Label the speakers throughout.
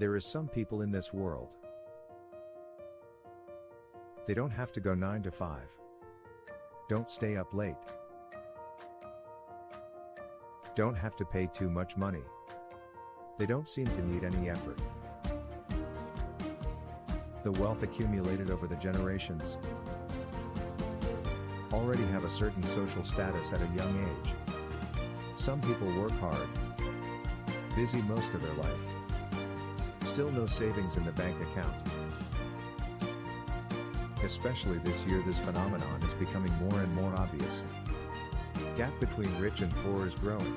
Speaker 1: There is some people in this world. They don't have to go 9 to 5. Don't stay up late. Don't have to pay too much money. They don't seem to need any effort. The wealth accumulated over the generations already have a certain social status at a young age. Some people work hard, busy most of their life. Still no savings in the bank account. Especially this year this phenomenon is becoming more and more obvious. Gap between rich and poor is growing.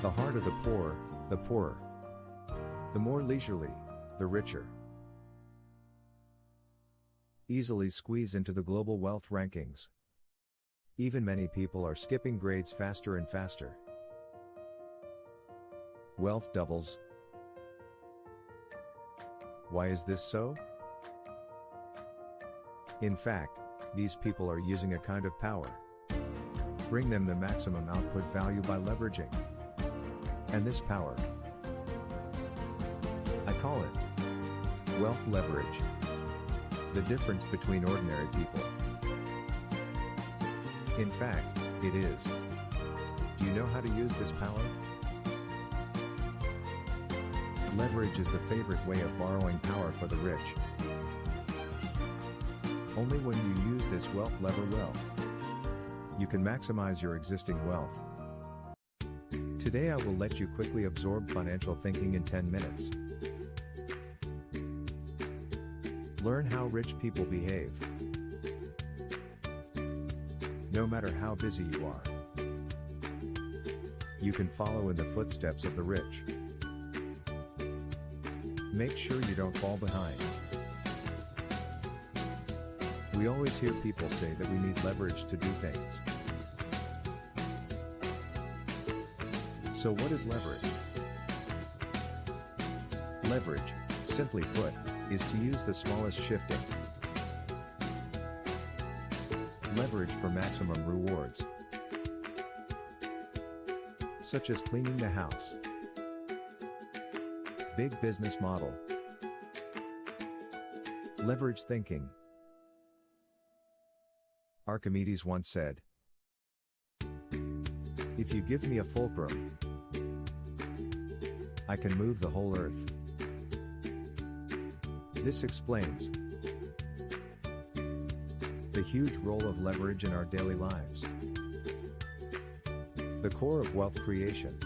Speaker 1: The of the poor, the poorer. The more leisurely, the richer. Easily squeeze into the global wealth rankings. Even many people are skipping grades faster and faster. Wealth doubles. Why is this so? In fact, these people are using a kind of power. Bring them the maximum output value by leveraging. And this power, I call it wealth leverage. The difference between ordinary people. In fact, it is. Do you know how to use this power? Leverage is the favorite way of borrowing power for the rich. Only when you use this wealth lever well, you can maximize your existing wealth. Today I will let you quickly absorb financial thinking in 10 minutes. Learn how rich people behave. No matter how busy you are, you can follow in the footsteps of the rich. Make sure you don't fall behind. We always hear people say that we need leverage to do things. So what is leverage? Leverage, simply put, is to use the smallest shifting. Leverage for maximum rewards. Such as cleaning the house. Big business model. Leverage thinking. Archimedes once said, If you give me a fulcrum, I can move the whole earth. This explains the huge role of leverage in our daily lives. The core of wealth creation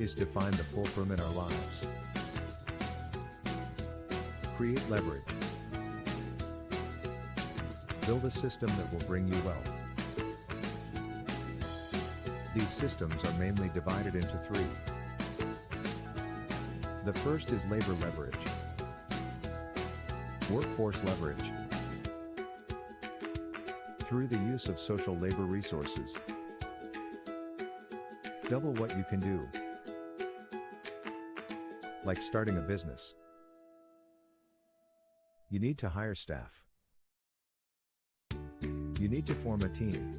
Speaker 1: is to find the fulcrum in our lives. Create leverage. Build a system that will bring you wealth. These systems are mainly divided into three. The first is labor leverage. Workforce leverage. Through the use of social labor resources. Double what you can do. Like starting a business. You need to hire staff. You need to form a team.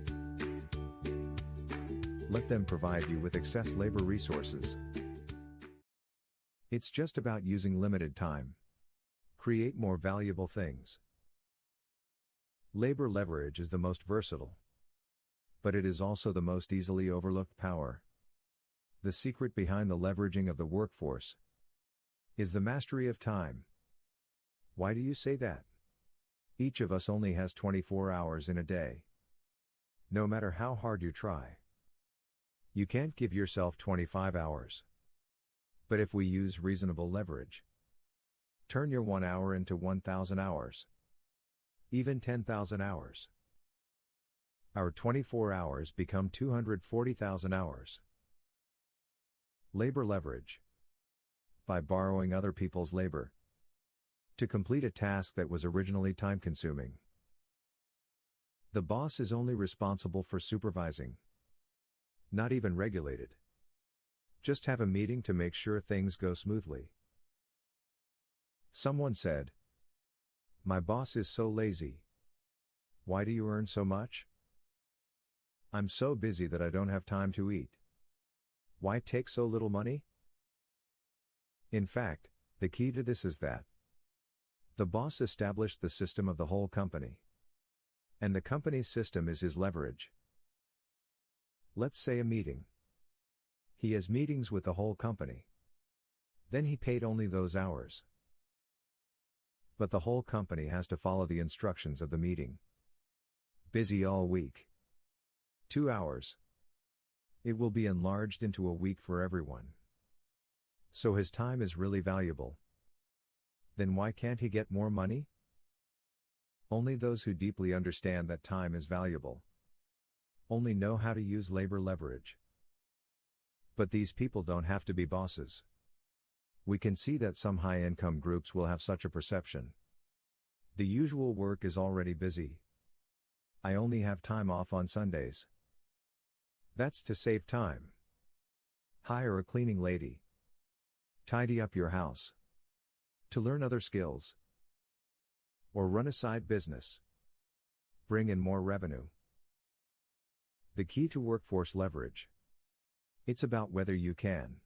Speaker 1: Let them provide you with excess labor resources. It's just about using limited time. Create more valuable things. Labor leverage is the most versatile. But it is also the most easily overlooked power. The secret behind the leveraging of the workforce is the mastery of time. Why do you say that? Each of us only has 24 hours in a day. No matter how hard you try, you can't give yourself 25 hours. But if we use reasonable leverage, turn your 1 hour into 1,000 hours, even 10,000 hours. Our 24 hours become 240,000 hours. Labor leverage. By borrowing other people's labor. To complete a task that was originally time consuming. The boss is only responsible for supervising. Not even regulated. Just have a meeting to make sure things go smoothly. Someone said, My boss is so lazy. Why do you earn so much? I'm so busy that I don't have time to eat. Why take so little money? In fact, the key to this is that the boss established the system of the whole company. And the company's system is his leverage. Let's say a meeting. He has meetings with the whole company. Then he paid only those hours. But the whole company has to follow the instructions of the meeting. Busy all week. Two hours. It will be enlarged into a week for everyone. So his time is really valuable. Then why can't he get more money? Only those who deeply understand that time is valuable. Only know how to use labor leverage. But these people don't have to be bosses. We can see that some high income groups will have such a perception. The usual work is already busy. I only have time off on Sundays. That's to save time. Hire a cleaning lady. Tidy up your house. To learn other skills. Or run a side business. Bring in more revenue. The key to workforce leverage. It's about whether you can.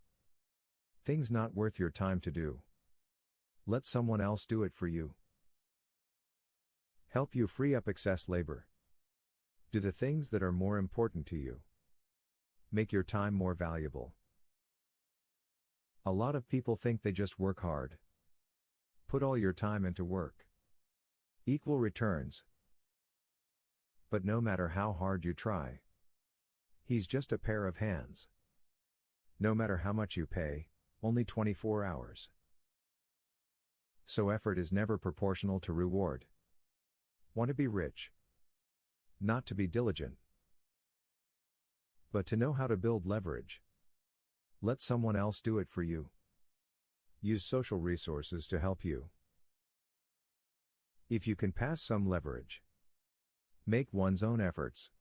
Speaker 1: Things not worth your time to do. Let someone else do it for you. Help you free up excess labor. Do the things that are more important to you. Make your time more valuable. A lot of people think they just work hard. Put all your time into work. Equal returns. But no matter how hard you try, he's just a pair of hands. No matter how much you pay, only 24 hours. So effort is never proportional to reward. Want to be rich? Not to be diligent, but to know how to build leverage. Let someone else do it for you. Use social resources to help you. If you can pass some leverage, make one's own efforts.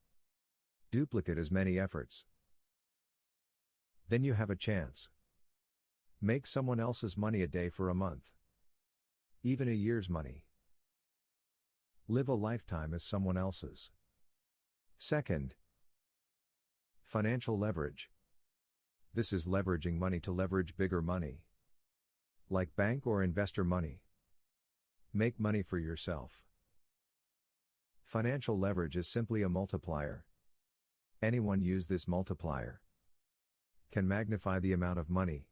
Speaker 1: Duplicate as many efforts. Then you have a chance. Make someone else's money a day for a month. Even a year's money. Live a lifetime as someone else's. Second, financial leverage. This is leveraging money to leverage bigger money. Like bank or investor money. Make money for yourself. Financial leverage is simply a multiplier. Anyone use this multiplier can magnify the amount of money